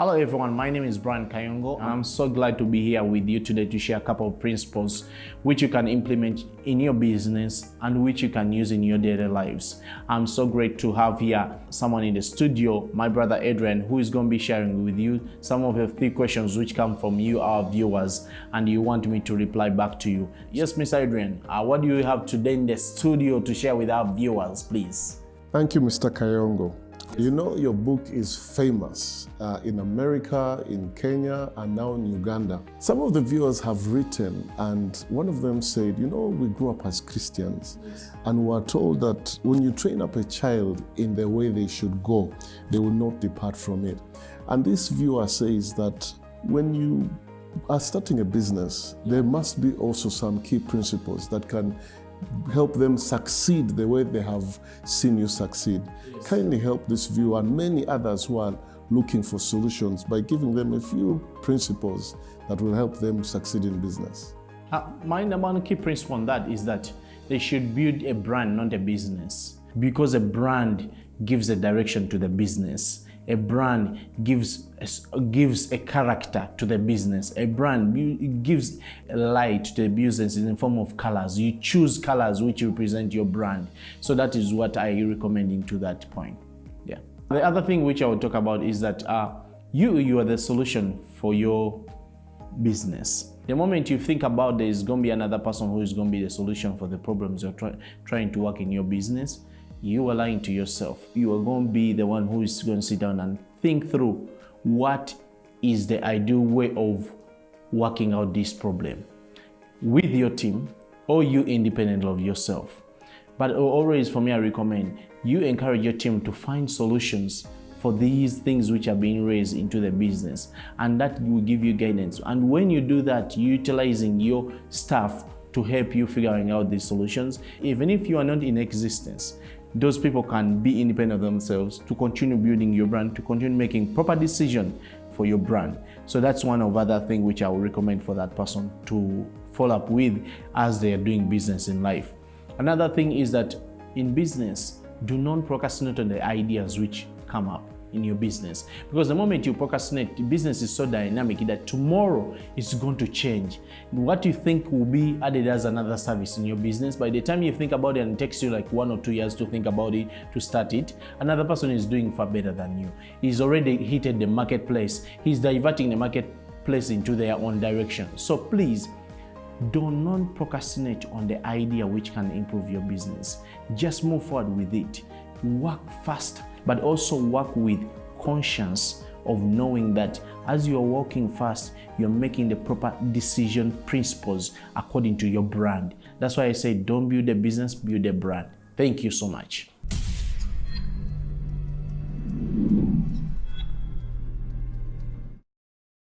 Hello everyone, my name is Brian Kayongo I'm so glad to be here with you today to share a couple of principles which you can implement in your business and which you can use in your daily lives. I'm so great to have here someone in the studio, my brother Adrian, who is going to be sharing with you some of the three questions which come from you, our viewers, and you want me to reply back to you. Yes, Mr. Adrian, uh, what do you have today in the studio to share with our viewers, please? Thank you, Mr. Kayongo. You know, your book is famous uh, in America, in Kenya, and now in Uganda. Some of the viewers have written, and one of them said, You know, we grew up as Christians, and we are told that when you train up a child in the way they should go, they will not depart from it. And this viewer says that when you are starting a business, there must be also some key principles that can help them succeed the way they have seen you succeed. Yes. Kindly help this viewer and many others who are looking for solutions by giving them a few principles that will help them succeed in business. Uh, my number one key principle on that is that they should build a brand, not a business. Because a brand gives a direction to the business a brand gives gives a character to the business. A brand gives light to the business in the form of colors. You choose colors which represent your brand. So that is what I recommending to that point. Yeah. The other thing which I will talk about is that uh, you you are the solution for your business. The moment you think about there is going to be another person who is going to be the solution for the problems you're try, trying to work in your business, you are lying to yourself. You are going to be the one who is going to sit down and think through what is the ideal way of working out this problem with your team or you independent of yourself. But always for me, I recommend you encourage your team to find solutions for these things which are being raised into the business and that will give you guidance. And when you do that, utilizing your staff to help you figuring out these solutions, even if you are not in existence, those people can be independent of themselves to continue building your brand, to continue making proper decision for your brand. So that's one of other things which I would recommend for that person to follow up with as they are doing business in life. Another thing is that in business, do not procrastinate on the ideas which come up in your business. Because the moment you procrastinate business is so dynamic that tomorrow it's going to change. What you think will be added as another service in your business by the time you think about it and it takes you like one or two years to think about it to start it another person is doing far better than you. He's already hit the marketplace. He's diverting the marketplace into their own direction. So please do not procrastinate on the idea which can improve your business. Just move forward with it. Work fast but also work with conscience of knowing that as you're walking fast, you're making the proper decision principles according to your brand. That's why I say don't build a business, build a brand. Thank you so much.